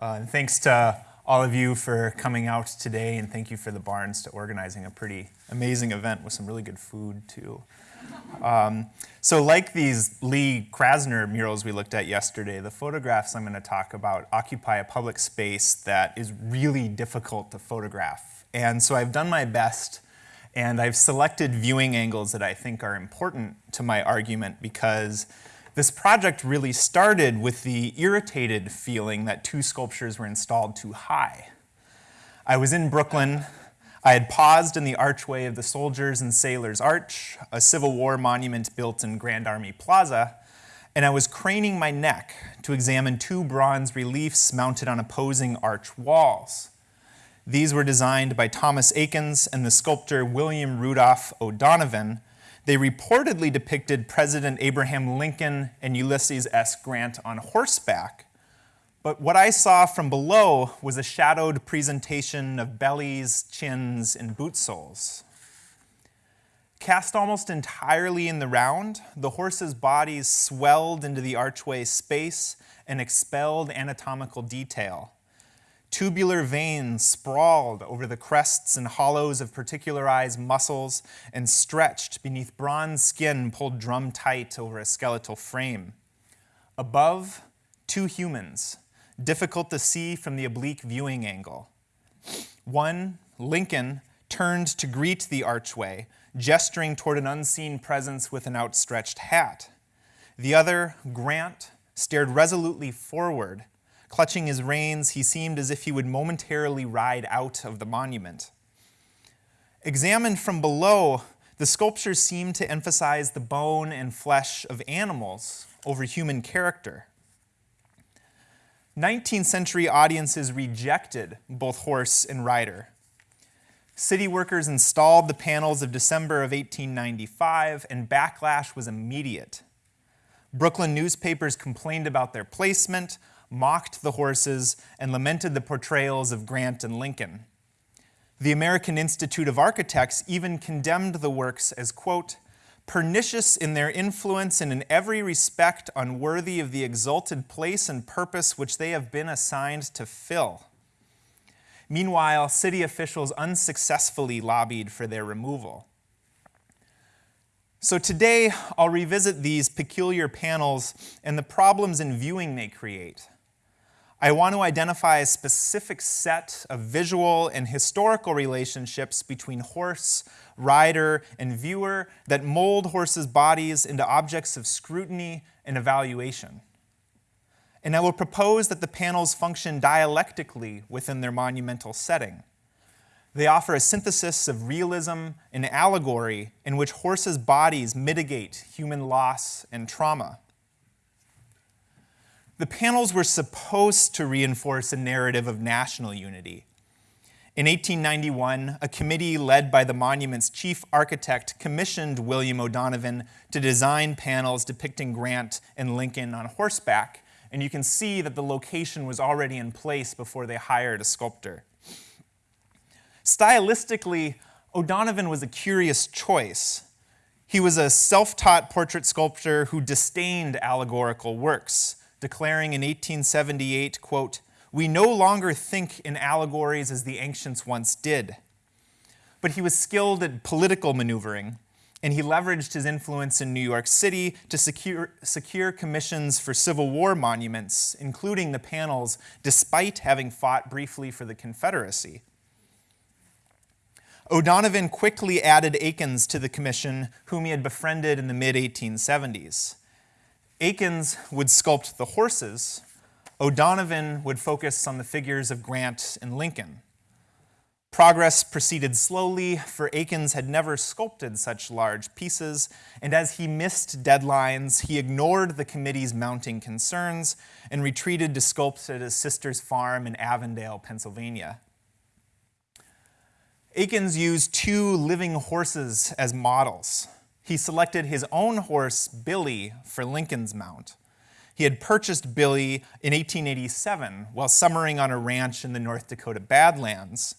Uh, and thanks to all of you for coming out today, and thank you for the Barnes to organizing a pretty amazing event with some really good food, too. Um, so like these Lee Krasner murals we looked at yesterday, the photographs I'm going to talk about occupy a public space that is really difficult to photograph. And so I've done my best, and I've selected viewing angles that I think are important to my argument because this project really started with the irritated feeling that two sculptures were installed too high. I was in Brooklyn. I had paused in the archway of the Soldiers and Sailors Arch, a Civil War monument built in Grand Army Plaza, and I was craning my neck to examine two bronze reliefs mounted on opposing arch walls. These were designed by Thomas Eakins and the sculptor William Rudolf O'Donovan, they reportedly depicted President Abraham Lincoln and Ulysses S. Grant on horseback. But what I saw from below was a shadowed presentation of bellies, chins, and boot soles. Cast almost entirely in the round, the horses' bodies swelled into the archway space and expelled anatomical detail. Tubular veins sprawled over the crests and hollows of particularized muscles and stretched beneath bronze skin pulled drum tight over a skeletal frame. Above, two humans, difficult to see from the oblique viewing angle. One, Lincoln, turned to greet the archway, gesturing toward an unseen presence with an outstretched hat. The other, Grant, stared resolutely forward, Clutching his reins, he seemed as if he would momentarily ride out of the monument. Examined from below, the sculptures seemed to emphasize the bone and flesh of animals over human character. 19th century audiences rejected both horse and rider. City workers installed the panels of December of 1895, and backlash was immediate. Brooklyn newspapers complained about their placement, mocked the horses, and lamented the portrayals of Grant and Lincoln. The American Institute of Architects even condemned the works as, quote, pernicious in their influence and in every respect unworthy of the exalted place and purpose which they have been assigned to fill. Meanwhile, city officials unsuccessfully lobbied for their removal. So today, I'll revisit these peculiar panels and the problems in viewing they create. I want to identify a specific set of visual and historical relationships between horse, rider, and viewer that mold horses' bodies into objects of scrutiny and evaluation. And I will propose that the panels function dialectically within their monumental setting. They offer a synthesis of realism and allegory in which horses' bodies mitigate human loss and trauma. The panels were supposed to reinforce a narrative of national unity. In 1891, a committee led by the monument's chief architect commissioned William O'Donovan to design panels depicting Grant and Lincoln on horseback, and you can see that the location was already in place before they hired a sculptor. Stylistically, O'Donovan was a curious choice. He was a self-taught portrait sculptor who disdained allegorical works declaring in 1878, quote, we no longer think in allegories as the ancients once did. But he was skilled at political maneuvering, and he leveraged his influence in New York City to secure, secure commissions for Civil War monuments, including the panels, despite having fought briefly for the Confederacy. O'Donovan quickly added Eakins to the commission, whom he had befriended in the mid-1870s. Eakins would sculpt the horses, O'Donovan would focus on the figures of Grant and Lincoln. Progress proceeded slowly, for Eakins had never sculpted such large pieces, and as he missed deadlines, he ignored the committee's mounting concerns and retreated to sculpt at his sister's farm in Avondale, Pennsylvania. Eakins used two living horses as models, he selected his own horse, Billy, for Lincoln's mount. He had purchased Billy in 1887 while summering on a ranch in the North Dakota Badlands.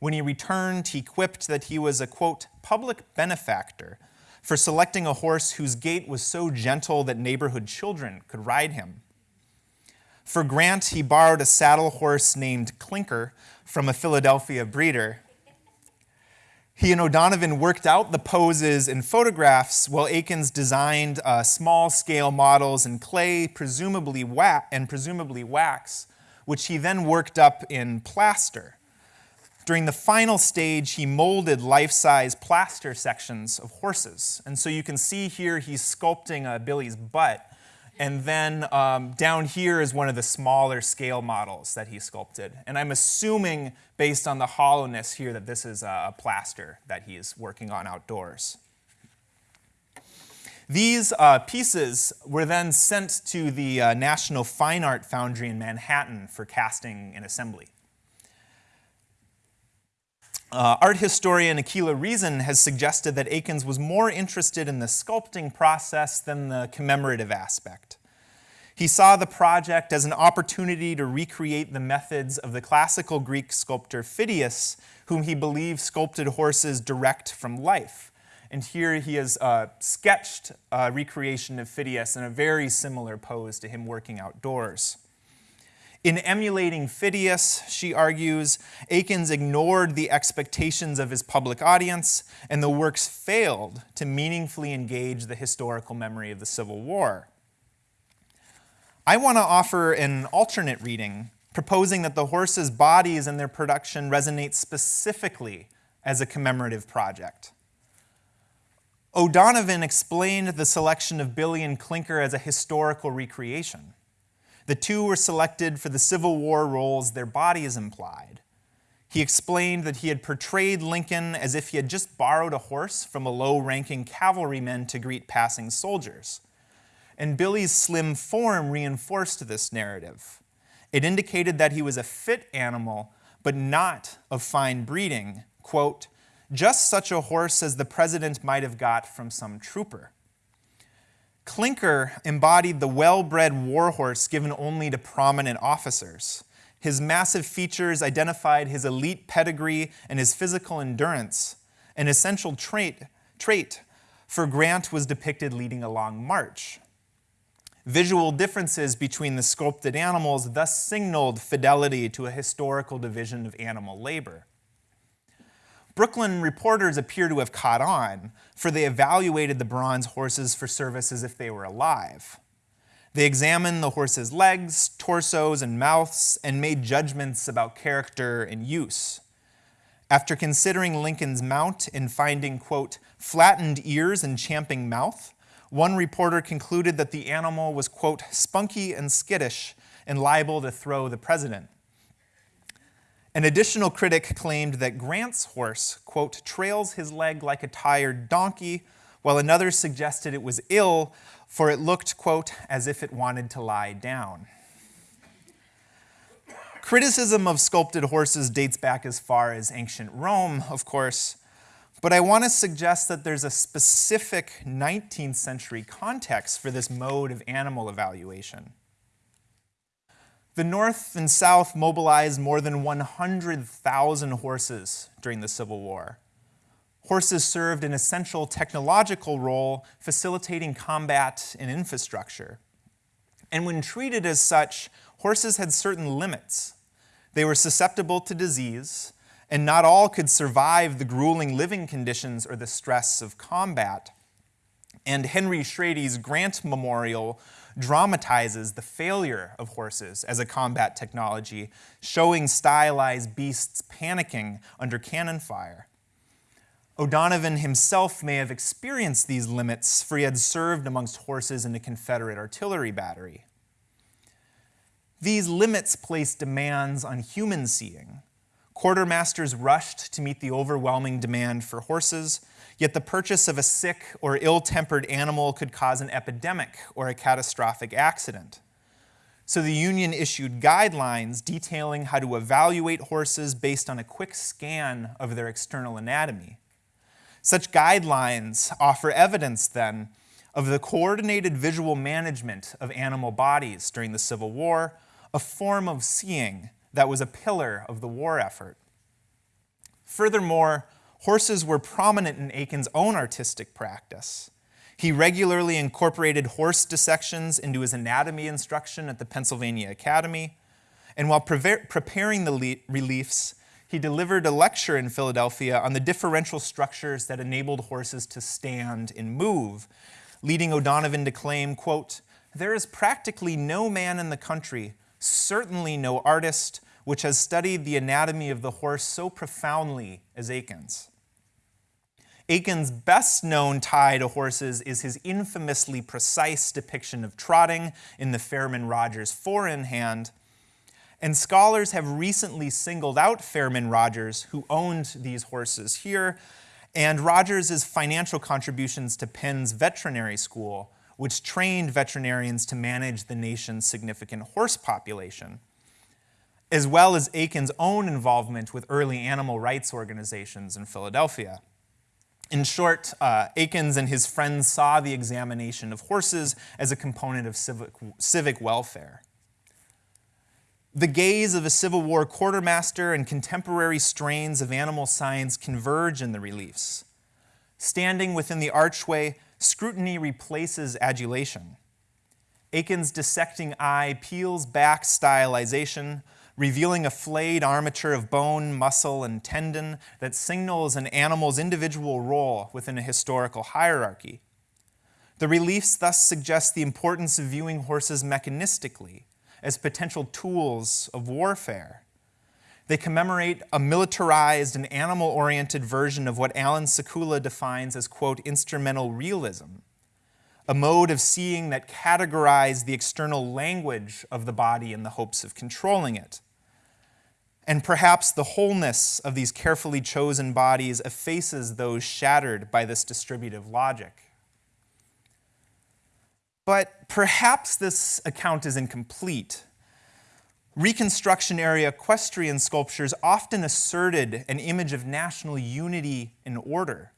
When he returned, he quipped that he was a, quote, public benefactor for selecting a horse whose gait was so gentle that neighborhood children could ride him. For Grant, he borrowed a saddle horse named Clinker from a Philadelphia breeder. He and O'Donovan worked out the poses and photographs while Eakins designed uh, small scale models in clay, presumably wax, and presumably wax, which he then worked up in plaster. During the final stage, he molded life-size plaster sections of horses. And so you can see here he's sculpting uh, Billy's butt. And then um, down here is one of the smaller scale models that he sculpted. And I'm assuming, based on the hollowness here, that this is a plaster that he is working on outdoors. These uh, pieces were then sent to the uh, National Fine Art Foundry in Manhattan for casting and assembly. Uh, art historian Akela Reason has suggested that Eakins was more interested in the sculpting process than the commemorative aspect. He saw the project as an opportunity to recreate the methods of the classical Greek sculptor Phidias, whom he believed sculpted horses direct from life. And here he has uh, sketched a recreation of Phidias in a very similar pose to him working outdoors. In emulating Phidias, she argues, Eakins ignored the expectations of his public audience, and the works failed to meaningfully engage the historical memory of the Civil War. I want to offer an alternate reading, proposing that the horses' bodies and their production resonate specifically as a commemorative project. O'Donovan explained the selection of Billy and Clinker as a historical recreation. The two were selected for the Civil War roles their bodies implied. He explained that he had portrayed Lincoln as if he had just borrowed a horse from a low-ranking cavalryman to greet passing soldiers. And Billy's slim form reinforced this narrative. It indicated that he was a fit animal, but not of fine breeding, quote, just such a horse as the president might have got from some trooper. Clinker embodied the well-bred warhorse given only to prominent officers. His massive features identified his elite pedigree and his physical endurance. An essential trait, trait for Grant was depicted leading a long march. Visual differences between the sculpted animals thus signaled fidelity to a historical division of animal labor. Brooklyn reporters appear to have caught on, for they evaluated the bronze horses for service as if they were alive. They examined the horses' legs, torsos, and mouths and made judgments about character and use. After considering Lincoln's mount and finding, quote, flattened ears and champing mouth, one reporter concluded that the animal was, quote, spunky and skittish and liable to throw the president. An additional critic claimed that Grant's horse, quote, trails his leg like a tired donkey, while another suggested it was ill, for it looked, quote, as if it wanted to lie down. Criticism of sculpted horses dates back as far as ancient Rome, of course, but I want to suggest that there's a specific 19th century context for this mode of animal evaluation. The North and South mobilized more than 100,000 horses during the Civil War. Horses served an essential technological role facilitating combat and infrastructure. And when treated as such, horses had certain limits. They were susceptible to disease, and not all could survive the grueling living conditions or the stress of combat. And Henry Shrady's Grant Memorial dramatizes the failure of horses as a combat technology, showing stylized beasts panicking under cannon fire. O'Donovan himself may have experienced these limits, for he had served amongst horses in a Confederate artillery battery. These limits place demands on human seeing. Quartermasters rushed to meet the overwhelming demand for horses, Yet the purchase of a sick or ill-tempered animal could cause an epidemic or a catastrophic accident. So the union issued guidelines detailing how to evaluate horses based on a quick scan of their external anatomy. Such guidelines offer evidence then of the coordinated visual management of animal bodies during the Civil War, a form of seeing that was a pillar of the war effort. Furthermore, horses were prominent in Eakins' own artistic practice. He regularly incorporated horse dissections into his anatomy instruction at the Pennsylvania Academy. And while pre preparing the reliefs, he delivered a lecture in Philadelphia on the differential structures that enabled horses to stand and move, leading O'Donovan to claim, quote, there is practically no man in the country, certainly no artist, which has studied the anatomy of the horse so profoundly as Eakins. Eakins' best known tie to horses is his infamously precise depiction of trotting in the Fairman Rogers four in hand. And scholars have recently singled out Fairman Rogers, who owned these horses here, and Rogers' financial contributions to Penn's veterinary school, which trained veterinarians to manage the nation's significant horse population, as well as Eakins' own involvement with early animal rights organizations in Philadelphia. In short, uh, Eakins and his friends saw the examination of horses as a component of civic, civic welfare. The gaze of a Civil War quartermaster and contemporary strains of animal science converge in the reliefs. Standing within the archway, scrutiny replaces adulation. Eakins' dissecting eye peels back stylization, revealing a flayed armature of bone, muscle, and tendon that signals an animal's individual role within a historical hierarchy. The reliefs thus suggest the importance of viewing horses mechanistically as potential tools of warfare. They commemorate a militarized and animal-oriented version of what Allan Sekula defines as, quote, instrumental realism, a mode of seeing that categorized the external language of the body in the hopes of controlling it. And perhaps the wholeness of these carefully chosen bodies effaces those shattered by this distributive logic. But perhaps this account is incomplete. Reconstruction era equestrian sculptures often asserted an image of national unity and order.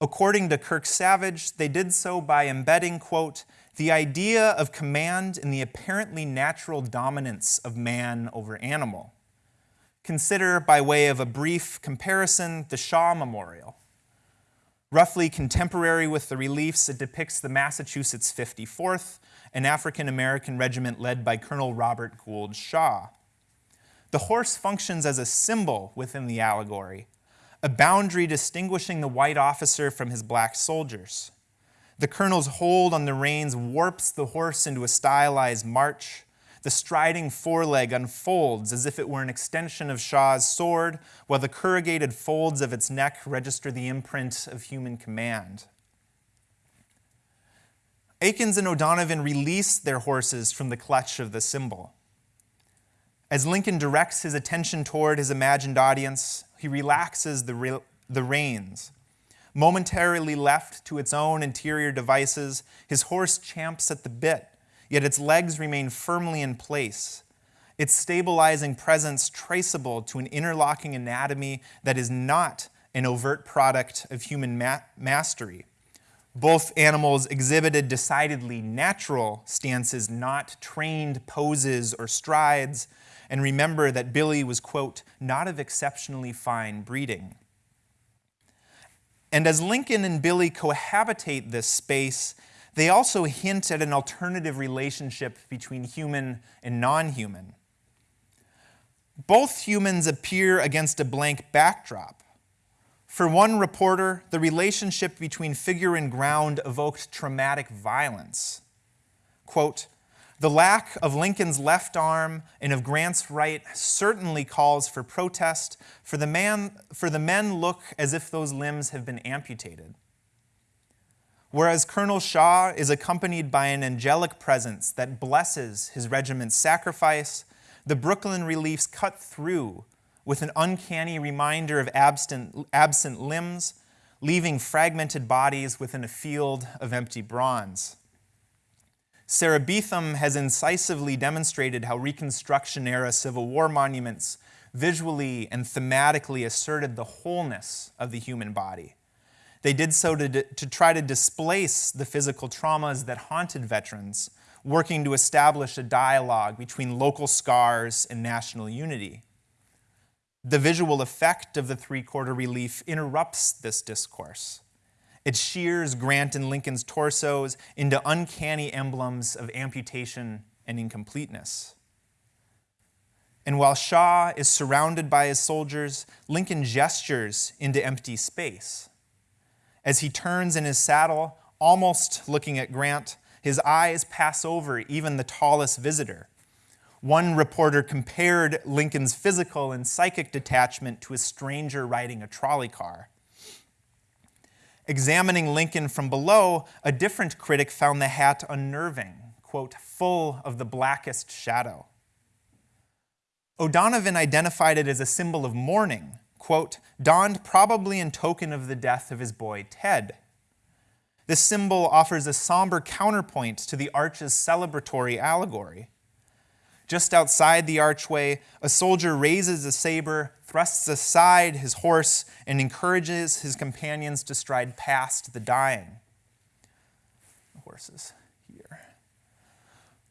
According to Kirk Savage, they did so by embedding, quote, the idea of command in the apparently natural dominance of man over animal. Consider, by way of a brief comparison, the Shaw Memorial. Roughly contemporary with the reliefs, it depicts the Massachusetts 54th, an African-American regiment led by Colonel Robert Gould Shaw. The horse functions as a symbol within the allegory, a boundary distinguishing the white officer from his black soldiers. The colonel's hold on the reins warps the horse into a stylized march. The striding foreleg unfolds as if it were an extension of Shaw's sword, while the corrugated folds of its neck register the imprint of human command. Eakins and O'Donovan release their horses from the clutch of the symbol. As Lincoln directs his attention toward his imagined audience, he relaxes the, re the reins. Momentarily left to its own interior devices, his horse champs at the bit, yet its legs remain firmly in place. Its stabilizing presence traceable to an interlocking anatomy that is not an overt product of human ma mastery. Both animals exhibited decidedly natural stances, not trained poses or strides. And remember that Billy was, quote, not of exceptionally fine breeding. And as Lincoln and Billy cohabitate this space, they also hint at an alternative relationship between human and non-human. Both humans appear against a blank backdrop. For one reporter, the relationship between figure and ground evoked traumatic violence. Quote, the lack of Lincoln's left arm and of Grant's right certainly calls for protest, for the, man, for the men look as if those limbs have been amputated. Whereas Colonel Shaw is accompanied by an angelic presence that blesses his regiment's sacrifice, the Brooklyn reliefs cut through with an uncanny reminder of absent, absent limbs, leaving fragmented bodies within a field of empty bronze. Sarah Beetham has incisively demonstrated how Reconstruction-era Civil War monuments visually and thematically asserted the wholeness of the human body. They did so to, to try to displace the physical traumas that haunted veterans, working to establish a dialogue between local scars and national unity. The visual effect of the three-quarter relief interrupts this discourse It shears Grant and Lincoln's torsos into uncanny emblems of amputation and incompleteness. And while Shaw is surrounded by his soldiers, Lincoln gestures into empty space. As he turns in his saddle, almost looking at Grant, his eyes pass over even the tallest visitor. One reporter compared Lincoln's physical and psychic detachment to a stranger riding a trolley car. Examining Lincoln from below, a different critic found the hat unnerving, quote, full of the blackest shadow. O'Donovan identified it as a symbol of mourning, quote, donned probably in token of the death of his boy Ted. This symbol offers a somber counterpoint to the arch's celebratory allegory. Just outside the archway, a soldier raises a saber, thrusts aside his horse, and encourages his companions to stride past the dying. The horses. Here.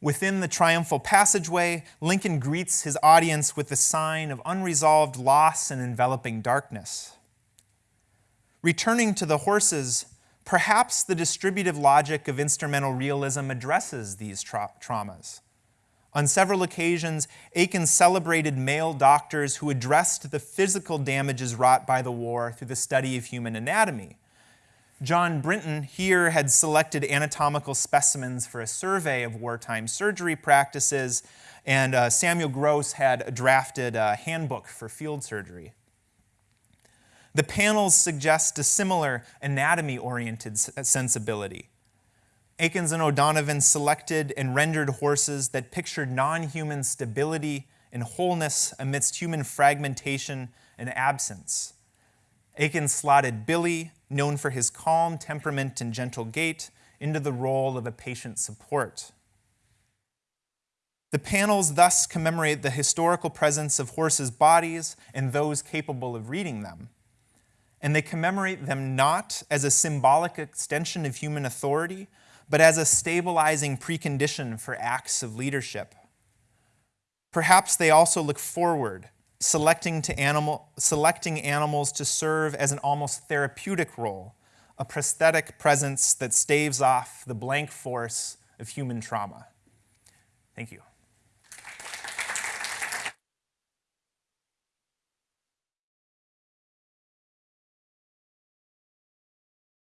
Within the triumphal passageway, Lincoln greets his audience with the sign of unresolved loss and enveloping darkness. Returning to the horses, perhaps the distributive logic of instrumental realism addresses these tra traumas. On several occasions, Aiken celebrated male doctors who addressed the physical damages wrought by the war through the study of human anatomy, John Brinton here had selected anatomical specimens for a survey of wartime surgery practices, and uh, Samuel Gross had drafted a handbook for field surgery. The panels suggest a similar anatomy-oriented sensibility. Eakins and O'Donovan selected and rendered horses that pictured non-human stability and wholeness amidst human fragmentation and absence. Eakins slotted Billy, known for his calm temperament and gentle gait, into the role of a patient support. The panels thus commemorate the historical presence of horses' bodies and those capable of reading them. And they commemorate them not as a symbolic extension of human authority, but as a stabilizing precondition for acts of leadership. Perhaps they also look forward selecting, to animal, selecting animals to serve as an almost therapeutic role, a prosthetic presence that staves off the blank force of human trauma. Thank you.